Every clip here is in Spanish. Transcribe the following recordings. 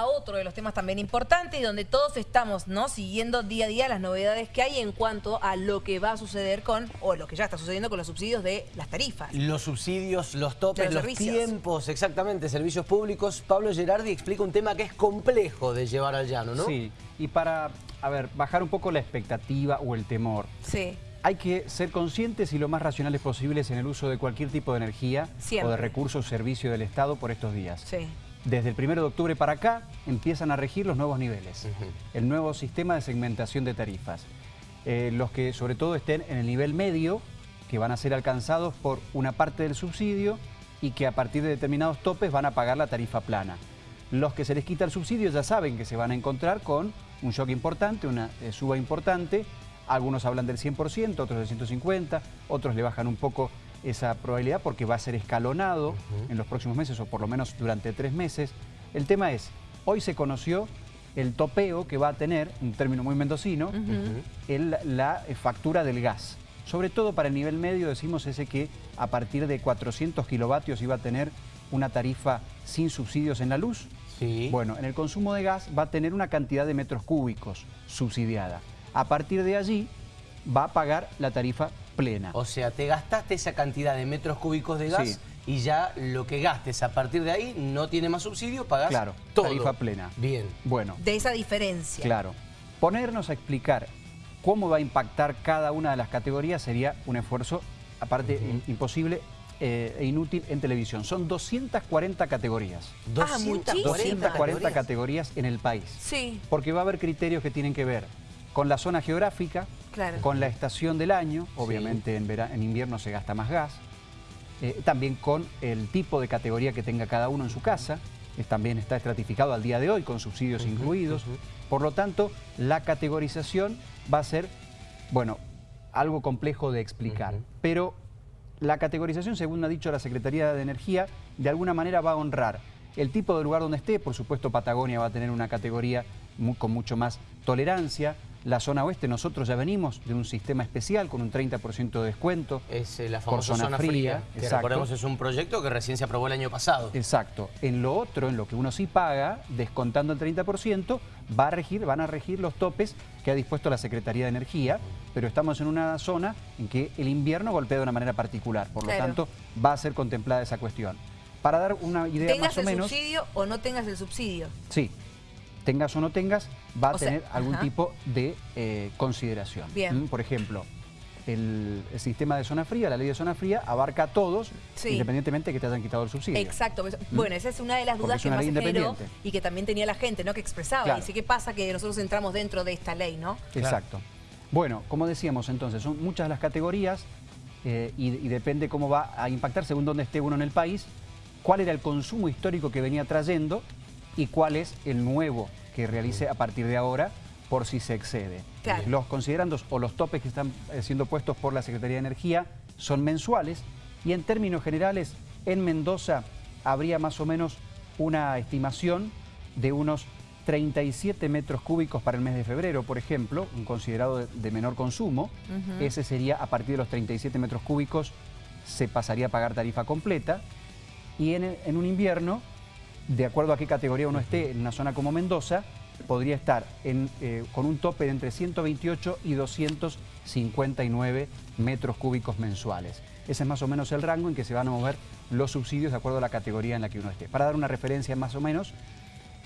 a otro de los temas también importantes y donde todos estamos ¿no? siguiendo día a día las novedades que hay en cuanto a lo que va a suceder con, o lo que ya está sucediendo con los subsidios de las tarifas. Los subsidios, los topes, los los, tiempos, exactamente, servicios públicos. Pablo Gerardi explica un tema que es complejo de llevar al llano, ¿no? Sí, y para, a ver, bajar un poco la expectativa o el temor. Sí. Hay que ser conscientes y lo más racionales posibles en el uso de cualquier tipo de energía Siempre. o de recursos o servicio del Estado por estos días. Sí. Desde el 1 de octubre para acá empiezan a regir los nuevos niveles, el nuevo sistema de segmentación de tarifas. Eh, los que sobre todo estén en el nivel medio, que van a ser alcanzados por una parte del subsidio y que a partir de determinados topes van a pagar la tarifa plana. Los que se les quita el subsidio ya saben que se van a encontrar con un shock importante, una eh, suba importante. Algunos hablan del 100%, otros del 150%, otros le bajan un poco esa probabilidad porque va a ser escalonado en los próximos meses o por lo menos durante tres meses. El tema es, hoy se conoció el topeo que va a tener, un término muy mendocino, el- la eh, factura del gas. Sobre todo para el nivel medio decimos ese que a partir de 400 kilovatios iba a tener una tarifa sin subsidios en la luz. Sí. Bueno, en el consumo de gas va a tener una cantidad de metros cúbicos subsidiada. A partir de allí va a pagar la tarifa plena. O sea, te gastaste esa cantidad de metros cúbicos de gas Sí. y ya lo que gastes a partir de ahí no tiene más subsidio, pagás Claro, todo. tarifa plena. Bien. Bueno, De esa diferencia. Claro. Ponernos a explicar cómo va a impactar cada una de las categorías sería un esfuerzo, aparte, im- imposible eh, e inútil en televisión. Son 240 categorías. Ah, muchísimas. 240 categorías en el país. Sí, Porque va a haber criterios que tienen que ver con la zona geográfica, Claro. con la estación del año, obviamente en, vera- en invierno se gasta más gas, eh, también con el tipo de categoría que tenga cada uno en su casa, también está estratificado al día de hoy con subsidios incluidos. Por lo tanto, la categorización va a ser, bueno, algo complejo de explicar, pero la categorización, según ha dicho la Secretaría de Energía, de alguna manera va a honrar el tipo de lugar donde esté. Por supuesto, Patagonia va a tener una categoría con mucho más tolerancia. La zona oeste, nosotros ya venimos de un sistema especial con un 30% de descuento. Es eh, la Por famosa zona zona, fría, fría, que exacto. recordemos es un proyecto que recién se aprobó el año pasado. Exacto. En lo otro, en lo que uno sí paga, descontando el 30%, va a regir, van a regir los topes que ha dispuesto la Secretaría de Energía, pero estamos en una zona en que el invierno golpea de una manera particular. Por lo Claro. tanto, va a ser contemplada esa cuestión. Para dar una idea tengas más o el menos... subsidio o no tengas el subsidio. Sí, tengas o no tengas, va a O sea, tener algún ajá. tipo de eh, consideración. Bien. Mm, Por ejemplo, el, el sistema de zona fría, la ley de zona fría, abarca a todos, Sí. independientemente de que te hayan quitado el subsidio. Exacto. pues, Bueno, esa es una de las dudas que una más generó independiente. y que también tenía la gente, ¿no? Que expresaba. Claro. Y dice, ¿qué pasa que nosotros entramos dentro de esta ley, no? Exacto. Bueno, como decíamos entonces, son muchas las categorías eh, y, y depende cómo va a impactar según dónde esté uno en el país, cuál era el consumo histórico que venía trayendo y cuál es el nuevo que realice a partir de ahora por si se excede. Claro. Los considerandos o los topes que están eh, siendo puestos por la Secretaría de Energía son mensuales y en términos generales en Mendoza habría más o menos una estimación de unos 37 metros cúbicos para el mes de febrero, por ejemplo, un considerado de, menor consumo. Ese sería, a partir de los 37 metros cúbicos, se pasaría a pagar tarifa completa. Y en, en un invierno, de acuerdo a qué categoría uno esté, en una zona como Mendoza, podría estar eh, con un tope de entre 128 y 259 metros cúbicos mensuales. Ese es más o menos el rango en que se van a mover los subsidios de acuerdo a la categoría en la que uno esté. Para dar una referencia más o menos,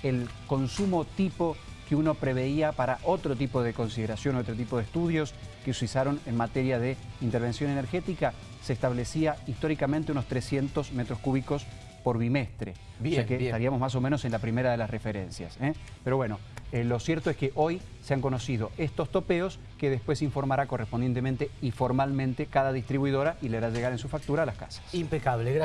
el consumo tipo que uno preveía para otro tipo de consideración, otro tipo de estudios que se usaron en materia de intervención energética, se establecía históricamente unos 300 metros cúbicos por bimestre. Bien, o sea que bien. estaríamos más o menos en la primera de las referencias. ¿eh? Pero bueno, eh, lo cierto es que hoy se han conocido estos topeos que después informará correspondientemente y formalmente cada distribuidora y le hará llegar en su factura a las casas. Impecable, gracias.